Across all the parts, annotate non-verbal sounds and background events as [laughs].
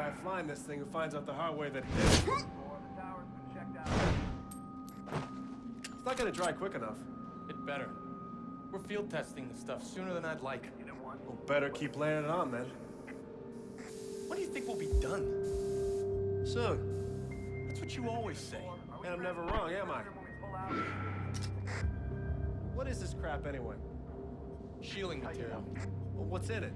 guy flying this thing who finds out the hard way that. It's not gonna dry quick enough. It better. We're field testing this stuff sooner than I'd like. Well, better keep laying it on then. When do you think we'll be done? Soon. That's what you always say. And I'm never wrong, am I? What is this crap anyway? Shielding material. Well, what's in it?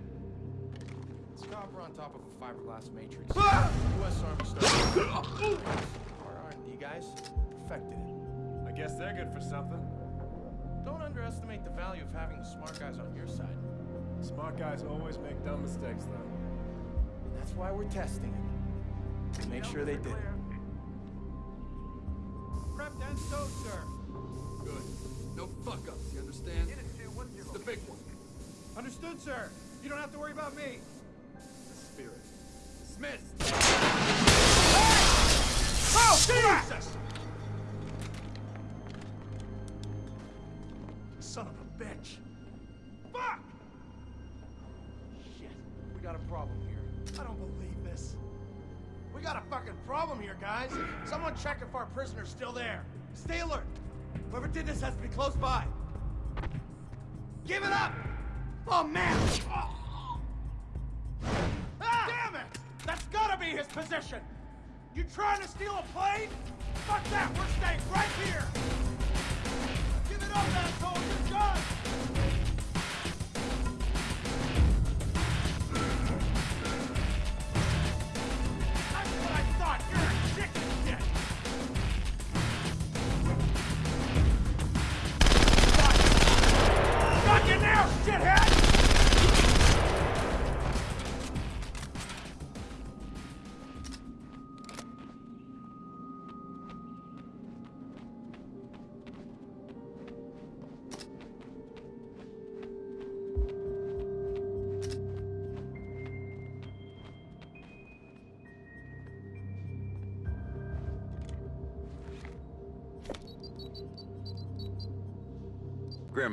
It's copper on top of a fiberglass matrix. Ah! U.S. Army started. Ah! Our R&D guys perfected it. I guess they're good for something. Don't underestimate the value of having the smart guys on your side. Smart guys always make dumb mistakes, though. And that's why we're testing it. To make sure they did it. Prepped and stowed, sir. Good. No fuck-ups, you understand? It's the big one. Understood, sir. You don't have to worry about me. Smith! Oh, Jesus! Son of a bitch! Fuck! Shit. We got a problem here. I don't believe this. We got a fucking problem here, guys. Someone check if our prisoner's still there. Stay alert. Whoever did this has to be close by. Give it up! Oh, man! Oh. His position! You trying to steal a plane? Fuck that! We're staying right here! Give it up, asshole! You're done!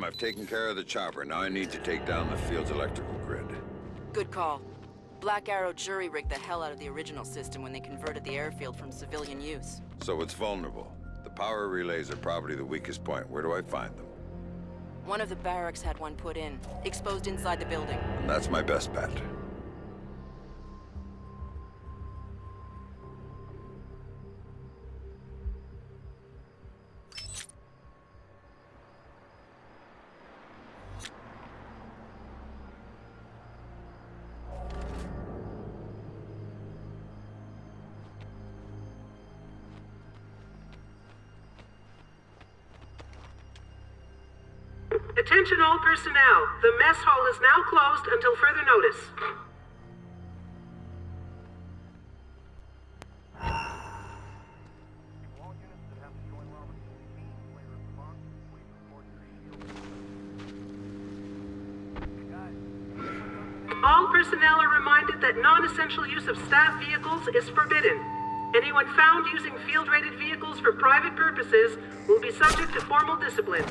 I've taken care of the chopper. Now I need to take down the field's electrical grid. Good call. Black Arrow jury-rigged the hell out of the original system when they converted the airfield from civilian use. So it's vulnerable. The power relays are probably the weakest point. Where do I find them? One of the barracks had one put in, exposed inside the building. And that's my best bet. Personnel. The mess hall is now closed until further notice. All personnel are reminded that non-essential use of staff vehicles is forbidden. Anyone found using field-rated vehicles for private purposes will be subject to formal discipline.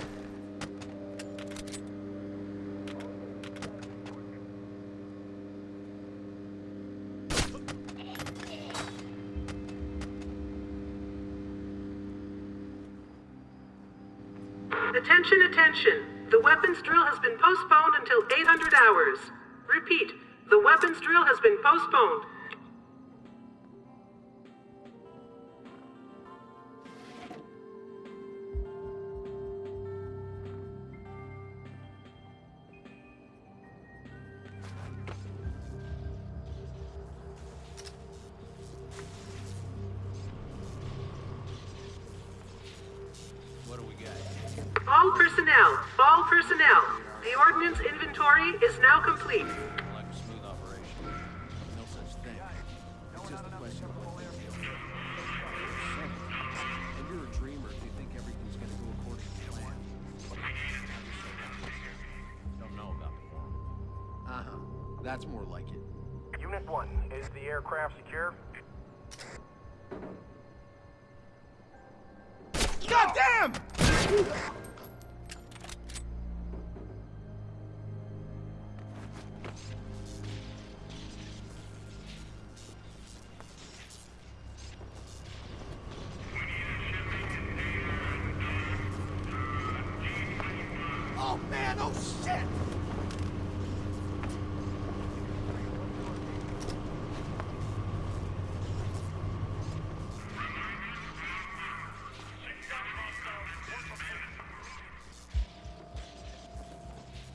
Attention. The weapons drill has been postponed until 800 hours. Repeat, the weapons drill has been postponed. All personnel, all personnel. The ordnance inventory is now complete. Oh man, oh shit!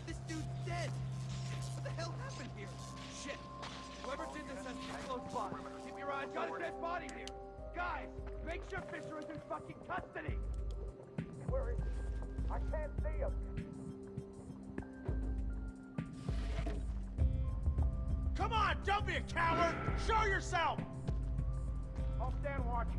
This dude's dead! What the hell happened here? Shit! Whoever did this has to close by. Keep your eyes on Got a dead body here! Guys, make sure Fisher is in fucking custody! Coward! Show yourself! I'll stand watch. Watch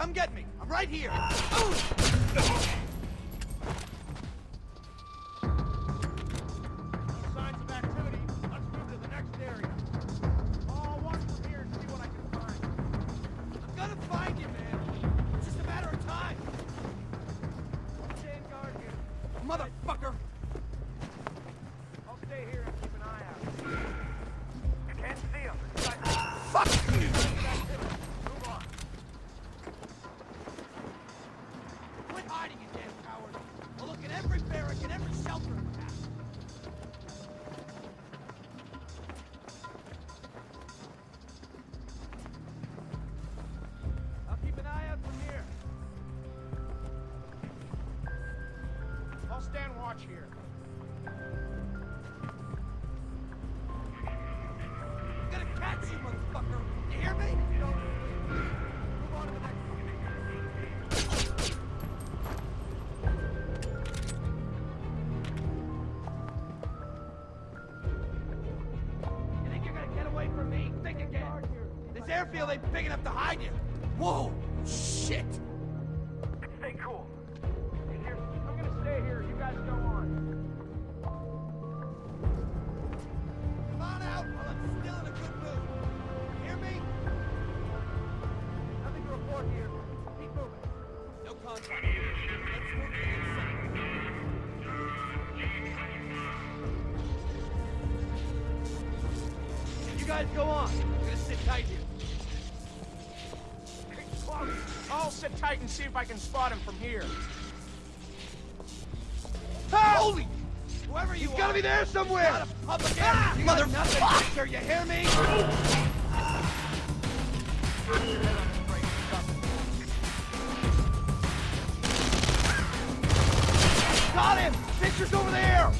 Come get me! I'm right here! Stand watch here. I'm gonna catch you, motherfucker! You hear me? Move on to the next. You think you're gonna get away from me? Think again. This airfield ain't big enough to hide you. Whoa! Guys go on. I'm gonna sit tight here. I'll sit tight and see if I can spot him from here. Holy! Whoever you He's gotta be there somewhere. Public area. Ah! You got nothing. You hear me? Got him! Fisher's over there!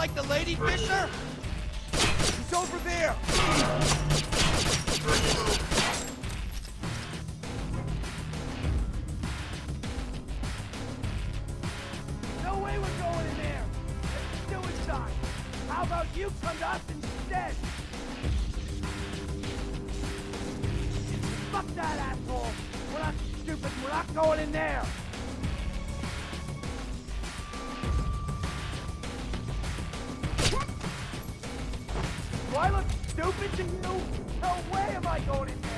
Like the lady, Fisher? She's over there. No way we're going in there! It's suicide! How about you come to us instead? Fuck that asshole! We're not stupid, we're not going in there! I look stupid to you? No way am I going in there!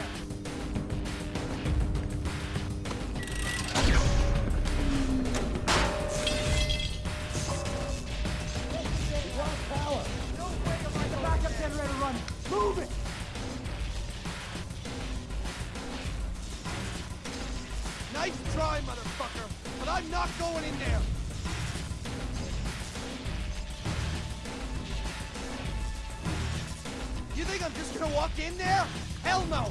No way am I the backup generator running! Move it! Nice try, motherfucker, but I'm not going in there. should have walked in there? Hell no!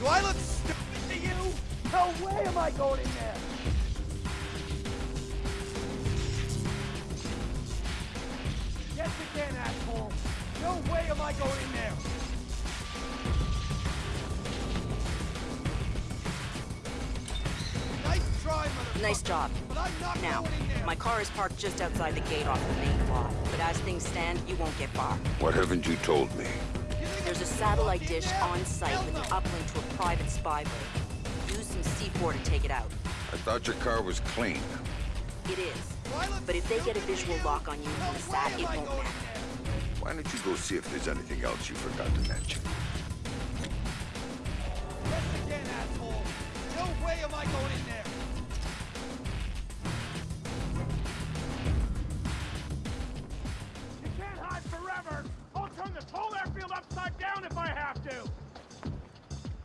Do I look stupid to you? No way am I going in there! Yes, again, asshole! No way am I going in there! Nice try, motherfucker! Nice job. now my car is parked just outside the gate off the main lot, but as things stand, you won't get far. What haven't you told me? There's a I'm satellite dish on site with an no. uplink to a private spyway. Use some C4 to take it out. I thought your car was clean. It is. Do I look But if they get a visual lock on you No from the way sat, it won't matter. Why don't you go see if there's anything else you forgot to mention? Yes, again, asshole. No way am I going in there.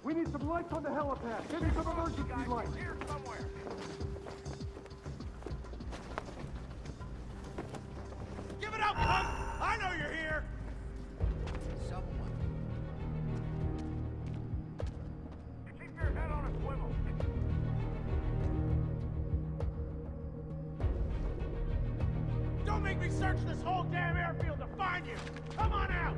We need some lights on the helipad. Give me some emergency lights. Here somewhere. Give it up, punk! I know you're here. Someone. Keep your head on a swivel. Don't make me search this whole damn airfield to find you! Come on out!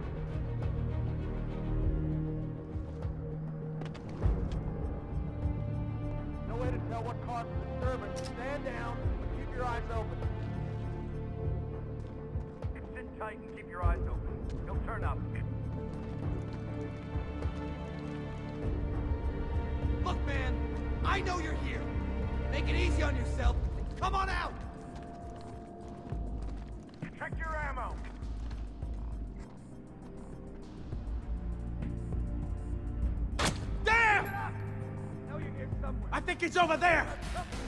What caused the disturbance. Stand down, but keep your eyes open. Sit tight and keep your eyes open. He'll turn up. Look, man, I know you're here. Make it easy on yourself. Come on out. Somewhere. I think he's over there.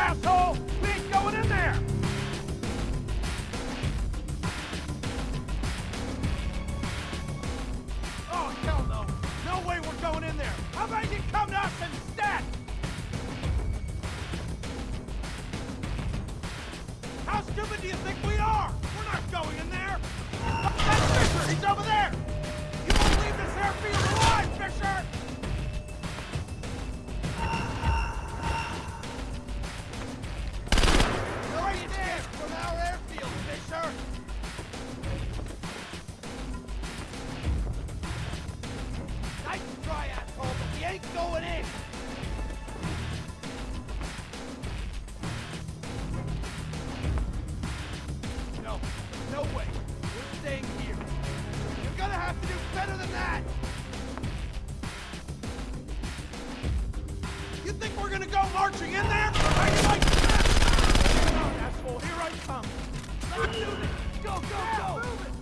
Asshole! We ain't going in there! Oh, hell no! No way we're going in there! How about you come to us instead? How stupid do you think we are? We're not going in there! That's Fisher! He's over there! You won't leave this airfield alive, Fisher! that! You think we're gonna go marching in there? Are you like that? Here I come. Let's do this! Go, go, yeah, go!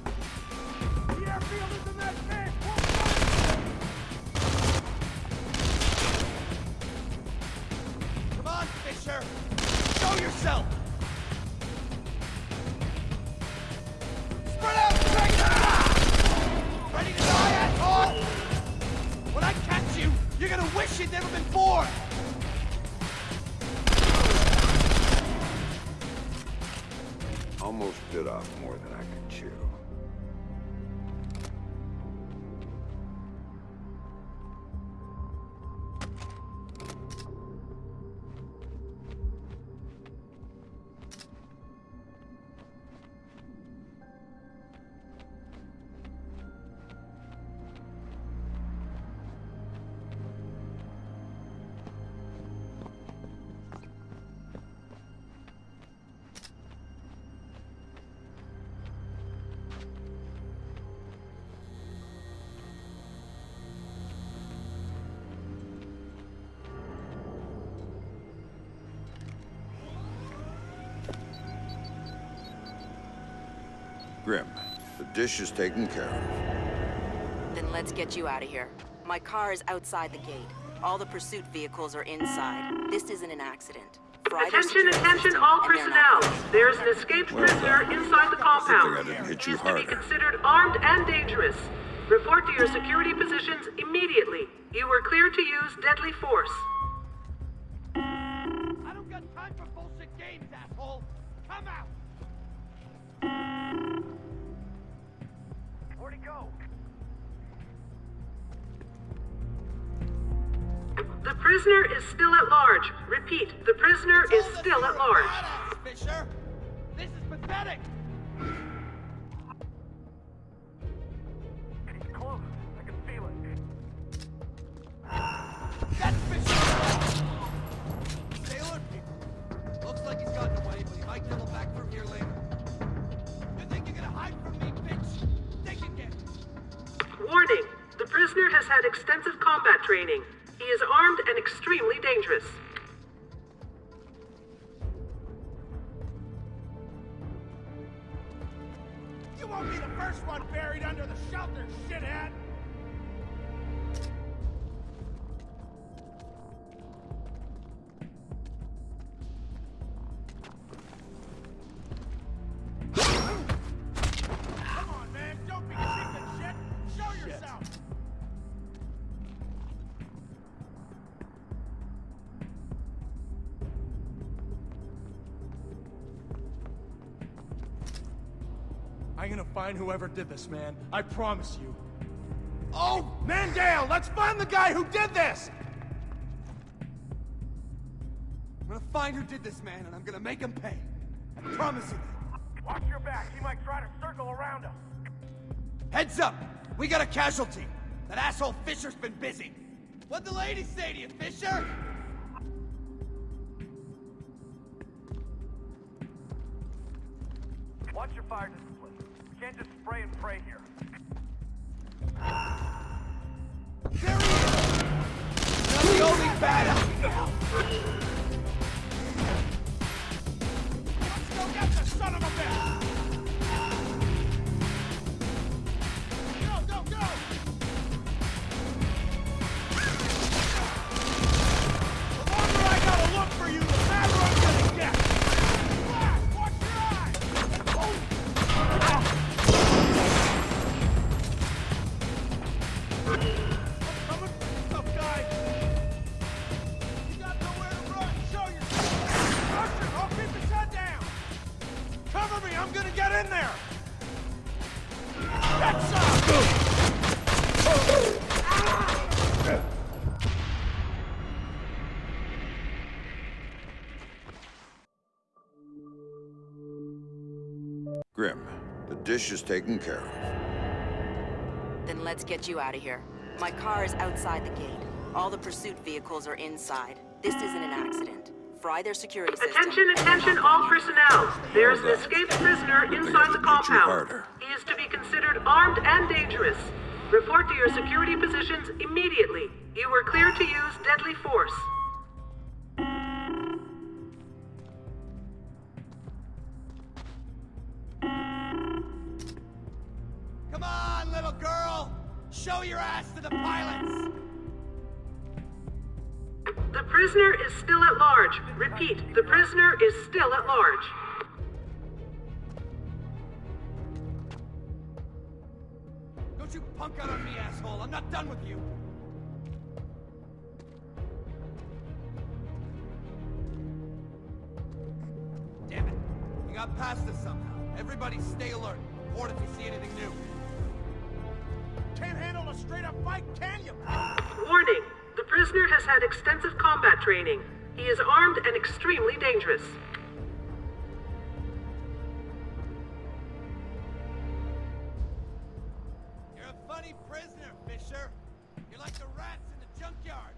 Dish is taken care of. Then let's get you out of here. My car is outside the gate. All the pursuit vehicles are inside. This isn't an accident. Attention, attention, all and they're not personnel. There is an escaped Well prisoner inside the compound. Good thing I didn't hit He you is to be considered armed and dangerous. Report to your security positions immediately. You were clear to use deadly force. The prisoner is still at large. Repeat, the prisoner is still at large. badass, Fisher! This is pathetic! He's close. I can feel it. That's Fisher! Sailor. Looks like he's gotten away, but he might double back from here later. You think you're gonna hide from me, bitch? Think again! Warning, the prisoner has had extensive combat training. He is armed and extremely dangerous. You won't be the first one buried under the shelter, shithead! Find whoever did this, man. I promise you. Oh, Mandale, let's find the guy who did this! I'm gonna find who did this, man, and I'm gonna make him pay. I promise you that. Watch your back. He might try to circle around us. Heads up! We got a casualty! That asshole Fisher's been busy! What'd the lady say to you, Fisher? Watch your fire can't just spray and pray here. There he is! Not the only badass! Let's go get the son of a bitch! Grim, the dish is taken care of. Let's get you out of here. My car is outside the gate. All the pursuit vehicles are inside. This isn't an accident. Fry their security system. Attention, attention, all personnel. There is an escaped prisoner inside the compound. He is to be considered armed and dangerous. Report to your security positions immediately. You were clear to use deadly force. Show your ass to the pilots! The prisoner is still at large. Repeat, the prisoner is still at large. Don't you punk out on me, asshole! I'm not done with you! Damn it! We got past this somehow. Everybody stay alert. Extensive combat training. He is armed and extremely dangerous. You're a funny prisoner, Fisher. You're like the rats in the junkyard.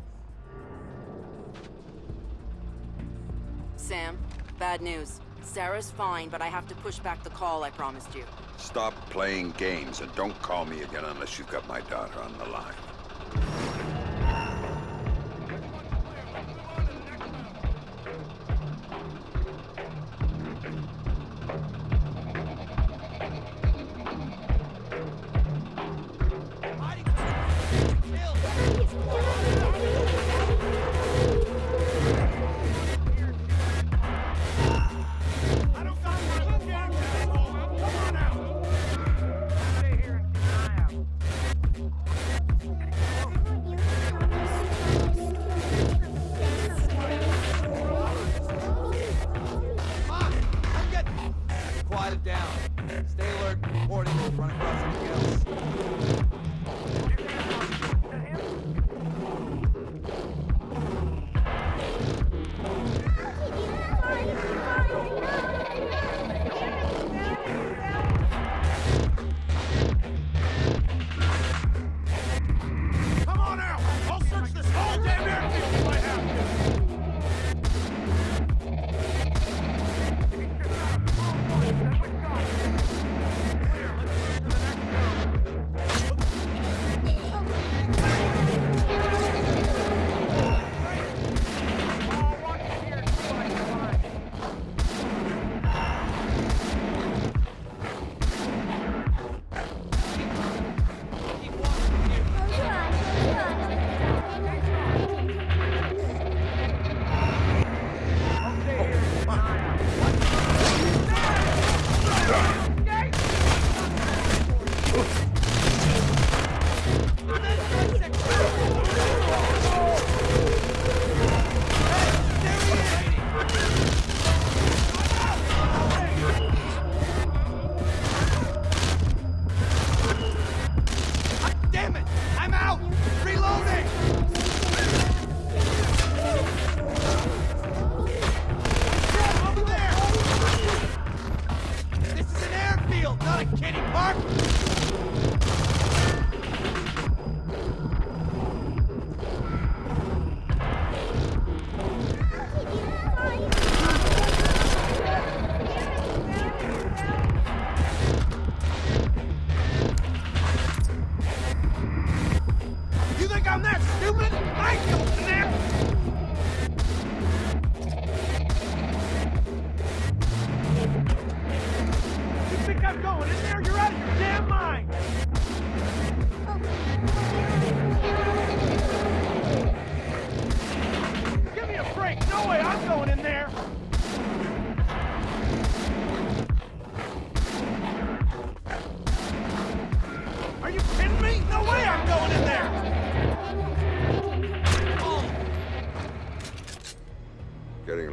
Sam, bad news. Sarah's fine, but I have to push back the call I promised you. Stop playing games and don't call me again unless you've got my daughter on the line.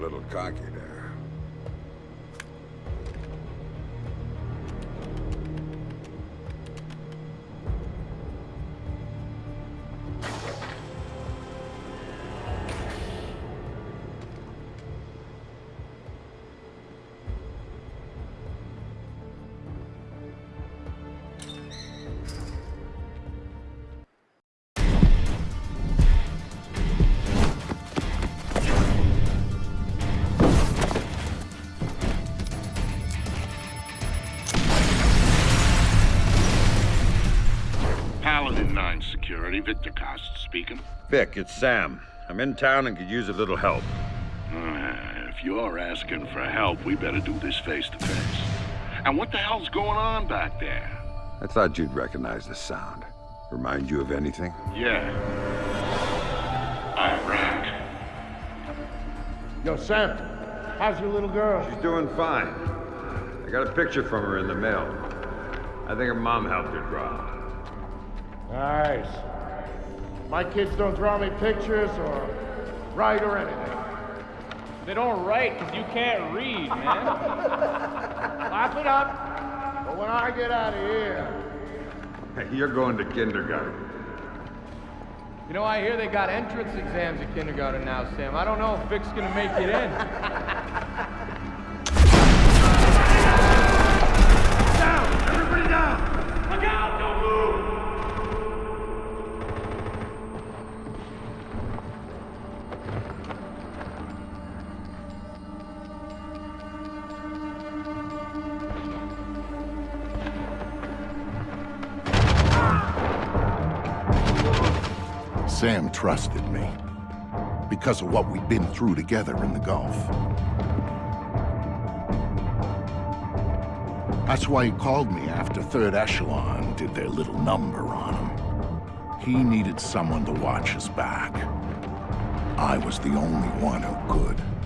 Little cocky there. Vic, it's Sam. I'm in town and could use a little help. Uh, if you're asking for help, we better do this face to face. And what the hell's going on back there? I thought you'd recognize the sound. Remind you of anything? Yeah. Iraq. Yo, Sam, how's your little girl? She's doing fine. I got a picture from her in the mail. I think her mom helped her draw. Nice. My kids don't draw me pictures or write or anything. They don't write because you can't read, man. Laugh it up. But when I get out of here, You're going to kindergarten. You know, I hear they got entrance exams at kindergarten now, Sam. I don't know if Vic's gonna make it in. [laughs] Sam trusted me because of what we'd been through together in the Gulf. That's why he called me after Third Echelon did their little number on him. He needed someone to watch his back. I was the only one who could.